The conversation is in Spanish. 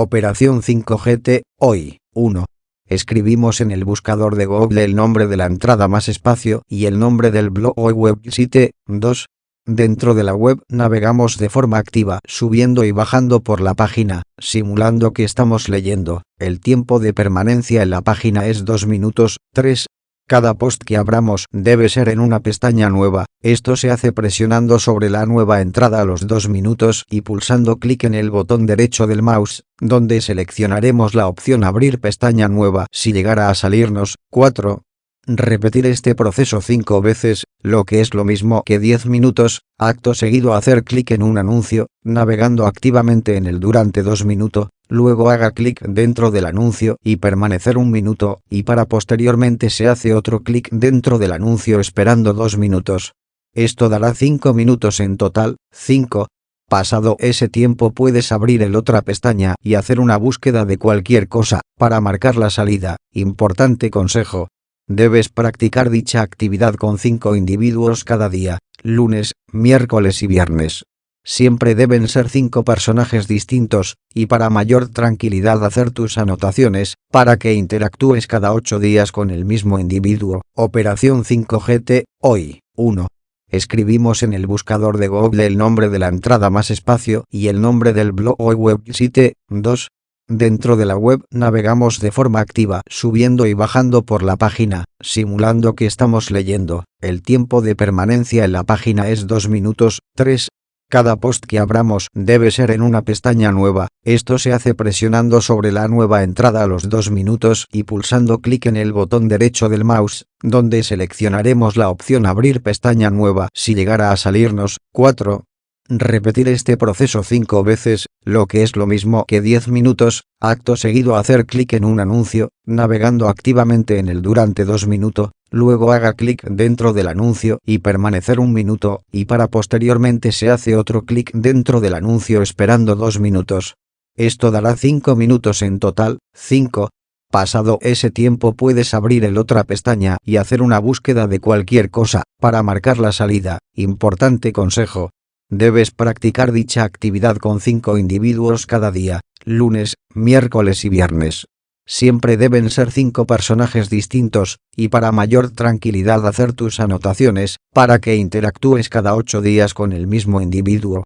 Operación 5GT, hoy, 1. Escribimos en el buscador de Google el nombre de la entrada más espacio y el nombre del blog o website, 2. Dentro de la web navegamos de forma activa, subiendo y bajando por la página, simulando que estamos leyendo. El tiempo de permanencia en la página es 2 minutos. 3. Cada post que abramos debe ser en una pestaña nueva, esto se hace presionando sobre la nueva entrada a los dos minutos y pulsando clic en el botón derecho del mouse, donde seleccionaremos la opción abrir pestaña nueva si llegara a salirnos. 4. Repetir este proceso 5 veces, lo que es lo mismo que 10 minutos, acto seguido hacer clic en un anuncio, navegando activamente en el durante 2 minutos, luego haga clic dentro del anuncio y permanecer un minuto, y para posteriormente se hace otro clic dentro del anuncio esperando 2 minutos. Esto dará 5 minutos en total, 5. Pasado ese tiempo puedes abrir el otra pestaña y hacer una búsqueda de cualquier cosa, para marcar la salida. Importante consejo, Debes practicar dicha actividad con cinco individuos cada día, lunes, miércoles y viernes. Siempre deben ser cinco personajes distintos, y para mayor tranquilidad hacer tus anotaciones, para que interactúes cada ocho días con el mismo individuo. Operación 5GT, hoy, 1. Escribimos en el buscador de Google el nombre de la entrada más espacio y el nombre del blog o website, 2. Dentro de la web navegamos de forma activa, subiendo y bajando por la página, simulando que estamos leyendo. El tiempo de permanencia en la página es 2 minutos. 3. Cada post que abramos debe ser en una pestaña nueva, esto se hace presionando sobre la nueva entrada a los 2 minutos y pulsando clic en el botón derecho del mouse, donde seleccionaremos la opción abrir pestaña nueva si llegara a salirnos. 4. Repetir este proceso 5 veces, lo que es lo mismo que 10 minutos, acto seguido hacer clic en un anuncio, navegando activamente en el durante 2 minutos, luego haga clic dentro del anuncio y permanecer un minuto, y para posteriormente se hace otro clic dentro del anuncio esperando 2 minutos. Esto dará 5 minutos en total, 5. Pasado ese tiempo puedes abrir el otra pestaña y hacer una búsqueda de cualquier cosa, para marcar la salida. Importante consejo, Debes practicar dicha actividad con cinco individuos cada día, lunes, miércoles y viernes. Siempre deben ser cinco personajes distintos, y para mayor tranquilidad hacer tus anotaciones, para que interactúes cada ocho días con el mismo individuo.